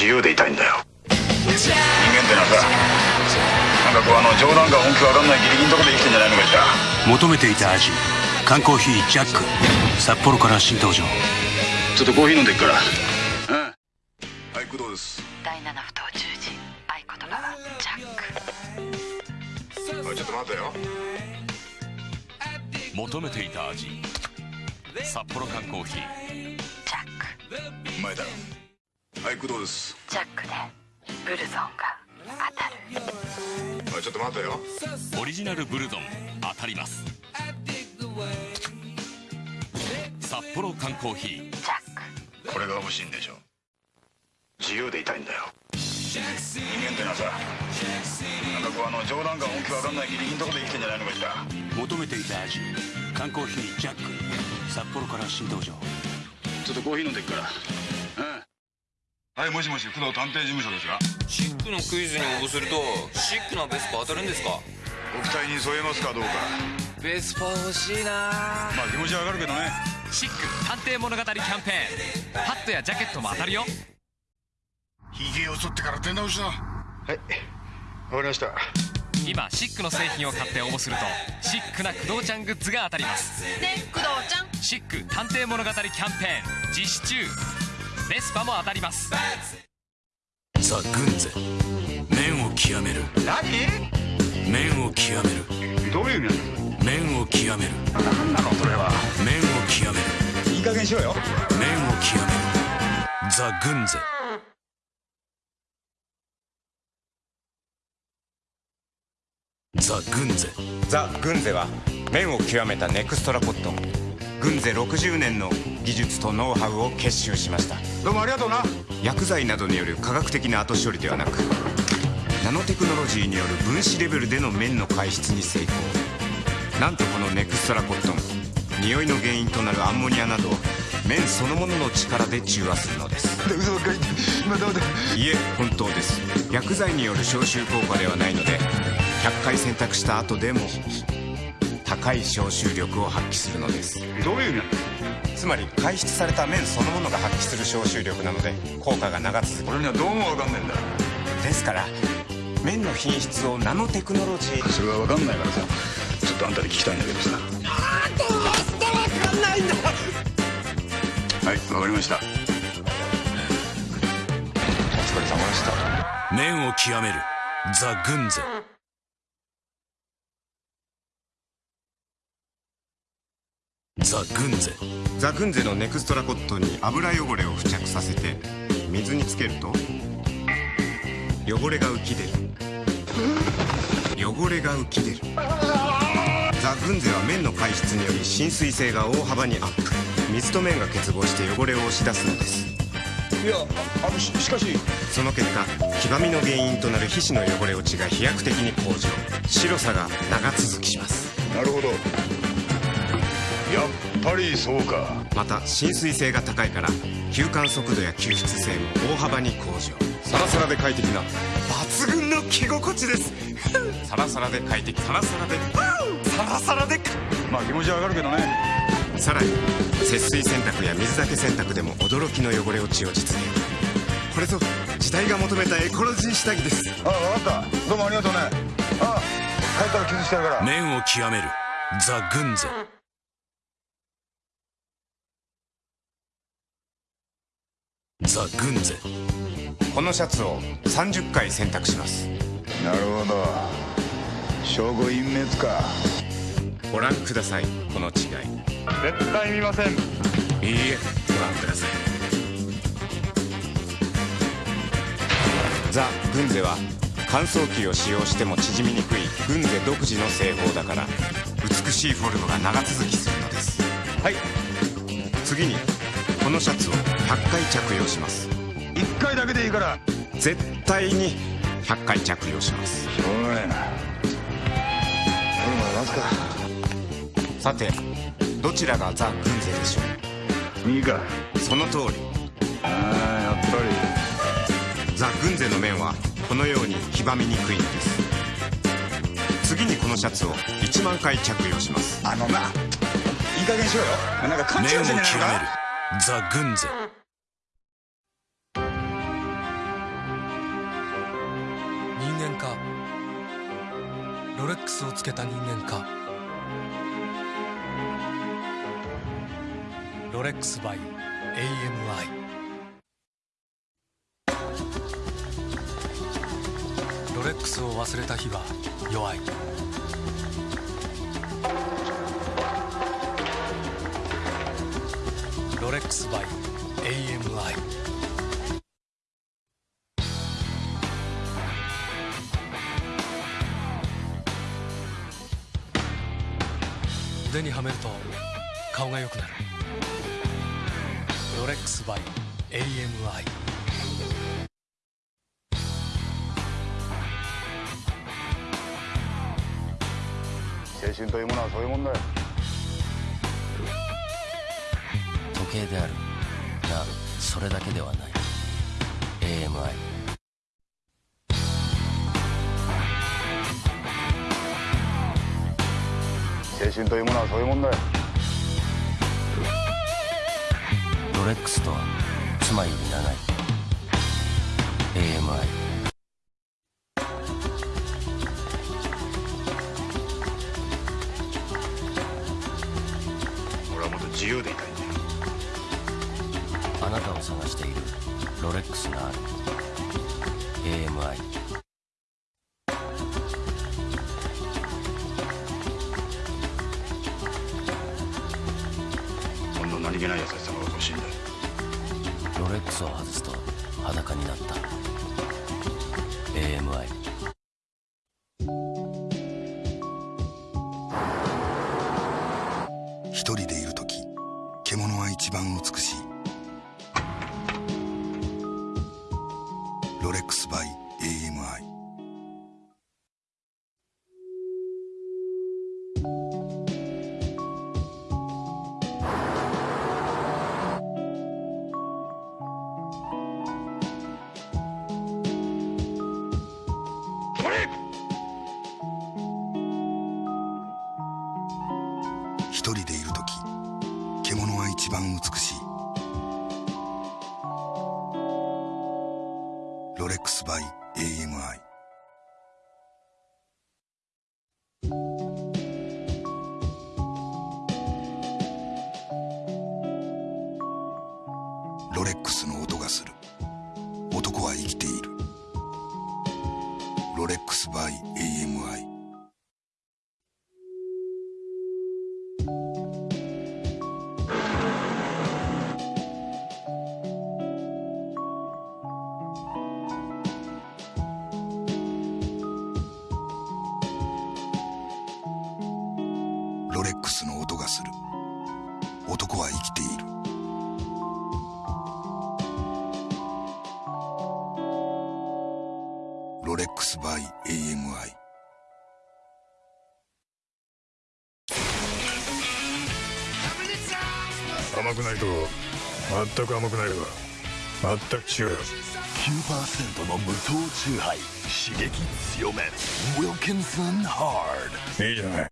自由でいたいんだよ。人間ってのはさなんかこうあの冗談が本気わかんないギリギリのとこで生きてんじゃないのかしら求めていた味缶コーヒージャック札幌から新登場。ちょっとコーヒー飲んでいくから。うん。はい工藤です。第7不当十字合言葉はジャック。おいちょっと待てよ。求めていた味札幌缶コーヒー。ジャック。うまいだろはい工藤です。ジャックでブルゾンが当たる。おいちょっと待てよ。オリジナルブルゾン当たります。札幌缶コーヒー。ジャック。これが欲しいんでしょ。自由でいたいんだよ。人間ってのはさなんかこうあの冗談が本気わかんないギリギリのとこで生きてんじゃないのかしら。求めていた味。缶コーヒージャック。札幌から新登場。ちょっとコーヒー飲んでいくから。うんはいもしもし工藤探偵事務所ですが。シックのクイズに応募するとシックなベスパ当たるんですか？ご期待に添えますかどうか。ベスパ欲しいな。まあ気持ちはわかるけどね。シック探偵物語キャンペーン。ハットやジャケットも当たるよ。ヒゲを剃ってから出直しだはいわかりました。今シックの製品を買って応募するとシックな工藤ちゃんグッズが当たります。ねえ工藤ちゃん。シック探偵物語キャンペーン実施中ベスパも当たります。ザ・グンゼ。麺を極める。何？麺を極める。どういう意味麺を極める。何なのそれは。麺を極める。いい加減しろよ。麺を極める。ザ・グンゼ。ザ・グンゼ。ザ・グンゼは麺を極めたネクストラコット。ングンゼ60年の技術とノウハウを結集しました。どうもありがとうな。薬剤などによる科学的な後処理ではなくナノテクノロジーによる分子レベルでの麺の排出に成功。なんとこのネクストラコットン匂いの原因となるアンモニアなどを麺そのものの力で中和するのです。いえ本当です。薬剤による消臭効果ではないので100回洗濯した後でも高い消臭力を発揮するのです。どういう意味なんだ？つまり排出された麺そのものが発揮する消臭力なので効果が長続き俺にはどうもわかんねえんだ。ですから麺の品質をナノテクノロジー。それはわかんないからさ。ちょっとあんたに聞きたいんだけどさ。はいわかりました。お疲れ様でした。麺を極める。ザ・グンゼザ・グンゼ。ザグンゼのネクストラコットンに油汚れを付着させて水につけると汚れが浮き出る。汚れが浮き出る。ザ・グンゼは麺の排出により浸水性が大幅にアップ。水と麺が結合して汚れを押し出すのです。いやあのししかし。その結果黄ばみの原因となる皮脂の汚れ落ちが飛躍的に向上。白さが長続きします。なるほどやっぱりそうか。また浸水性が高いから吸還速度や吸湿性も大幅に向上。サラサラで快適な。抜群の着心地です。サラサラで快適。サラサラでサラサラでまあ気持ちはわかるけどね。さらに節水洗濯や水だけ洗濯でも驚きの汚れ落ちを実現。これぞ時代が求めたエコロジー下着です。ああ分かった。どうもありがとうね。ああ帰ったら傷してやるから。麺を極める。ザ・グンゼザ・グンゼこのシャツを30回洗濯します。なるほど。証拠隠滅か。ご覧ください。この違い。絶対見ません。いいえご覧ください。ザ・グンゼは乾燥機を使用しても縮みにくいグンゼ独自の製法だから美しいフォルムが長続きするのです。はい。次にこのシャツを100回着用します。1回だけでいいから。絶対に100回着用します。しょうがないな。夜まで待つか。さてどちらがザ・グンゼでしょ右か。うその通り。ああやっぱザ・グンゼの麺はこのように黄ばみにくいのです。次にこのシャツを1万回着用します。りあのないい加減しろよ。なんか勘違いしてんじゃな。いのかザ・グンゼ。人間か。ロレックスをつけた人間か。ロレックス by AMI ロレックスを忘れた日は弱い。ロレックス by AMI 腕にはめると顔が良くなる。ロレックス by AMI 青春というものはそういうもんだよ。時計である。がそれだけではない。AMI 青春というものはそういうもんだよ。ロレックスとは妻より長い。AMI 俺はもっと自由でいたいを探している。ロレックスがある。AMI こんな何気ない優しさが欲しいんだ。よロレックスを外すと裸になった。AMI ロレックスバイ AMI ロレックスの音がする。男は生きている。ロレックス by AMI 甘くないと全く甘くないわ全く違うよ。9%の無糖チューハイ。刺激強め。Wilkinson Hard いいじゃない